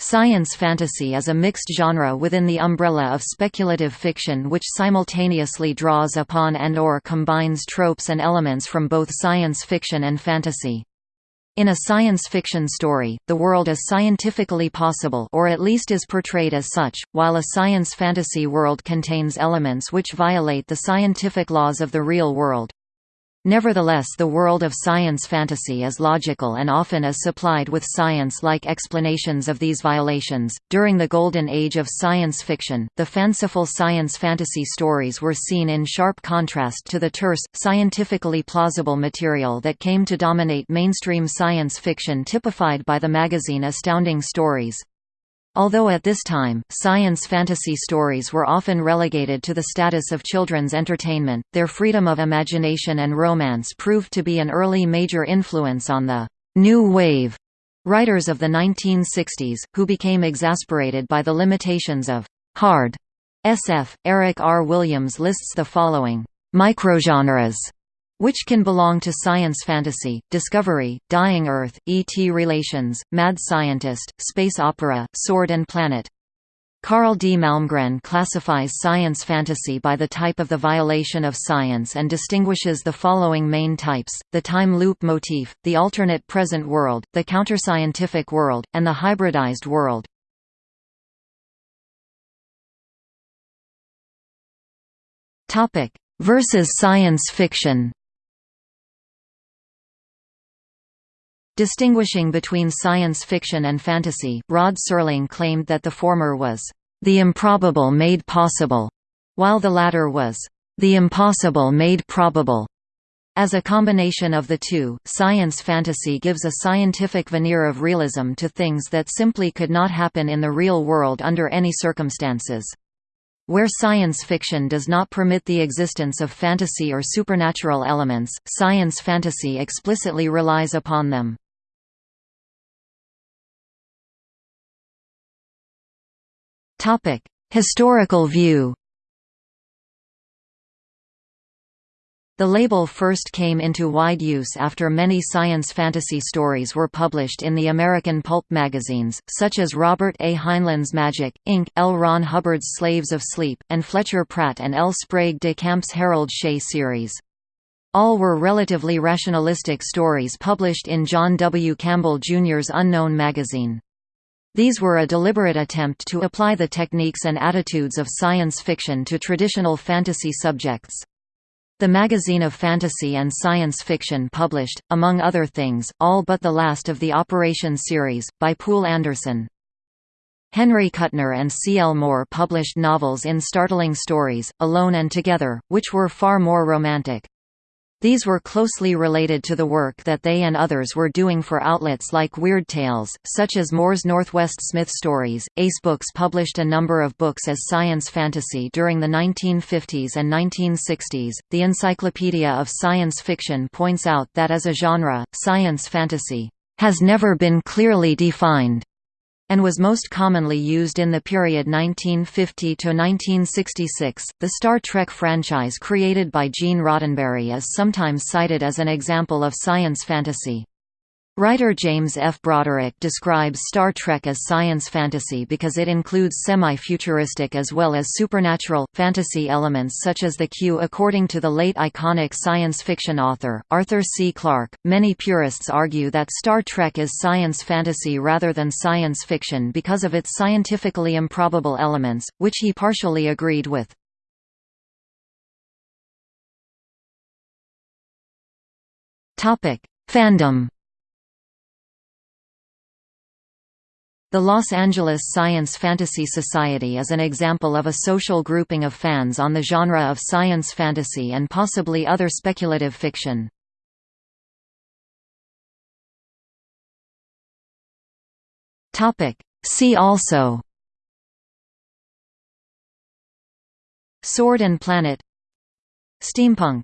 Science fantasy is a mixed genre within the umbrella of speculative fiction which simultaneously draws upon and or combines tropes and elements from both science fiction and fantasy. In a science fiction story, the world is scientifically possible or at least is portrayed as such, while a science fantasy world contains elements which violate the scientific laws of the real world. Nevertheless the world of science fantasy is logical and often is supplied with science-like explanations of these violations. During the golden age of science fiction, the fanciful science fantasy stories were seen in sharp contrast to the terse, scientifically plausible material that came to dominate mainstream science fiction typified by the magazine Astounding Stories. Although at this time, science fantasy stories were often relegated to the status of children's entertainment, their freedom of imagination and romance proved to be an early major influence on the «new wave» writers of the 1960s, who became exasperated by the limitations of «hard» SF. Eric R. Williams lists the following «microgenres» which can belong to science fantasy, discovery, dying Earth, E.T. relations, mad scientist, space opera, sword and planet. Carl D. Malmgren classifies science fantasy by the type of the violation of science and distinguishes the following main types, the time loop motif, the alternate present world, the counterscientific world, and the hybridized world. Versus science fiction Distinguishing between science fiction and fantasy, Rod Serling claimed that the former was, "...the improbable made possible", while the latter was, "...the impossible made probable". As a combination of the two, science fantasy gives a scientific veneer of realism to things that simply could not happen in the real world under any circumstances. Where science fiction does not permit the existence of fantasy or supernatural elements, science fantasy explicitly relies upon them. Topic: Historical view. The label first came into wide use after many science fantasy stories were published in the American pulp magazines, such as Robert A. Heinlein's Magic, Inc., L. Ron Hubbard's Slaves of Sleep, and Fletcher Pratt and L. Sprague de Camp's Harold Shea series. All were relatively rationalistic stories published in John W. Campbell Jr.'s Unknown magazine. These were a deliberate attempt to apply the techniques and attitudes of science fiction to traditional fantasy subjects. The Magazine of Fantasy and Science Fiction published, among other things, all but the last of the Operation series, by Poul Anderson. Henry Kuttner and C. L. Moore published novels in Startling Stories, Alone and Together, which were far more romantic. These were closely related to the work that they and others were doing for outlets like Weird Tales, such as Moore's Northwest Smith Stories. Ace Books published a number of books as science fantasy during the 1950s and 1960s. The Encyclopedia of Science Fiction points out that as a genre, science fantasy has never been clearly defined and was most commonly used in the period 1950 to 1966. The Star Trek franchise created by Gene Roddenberry is sometimes cited as an example of science fantasy. Writer James F. Broderick describes Star Trek as science fantasy because it includes semi-futuristic as well as supernatural, fantasy elements such as the Q. According to the late iconic science fiction author, Arthur C. Clarke, many purists argue that Star Trek is science fantasy rather than science fiction because of its scientifically improbable elements, which he partially agreed with. Fandom The Los Angeles Science Fantasy Society is an example of a social grouping of fans on the genre of science fantasy and possibly other speculative fiction. See also Sword and Planet Steampunk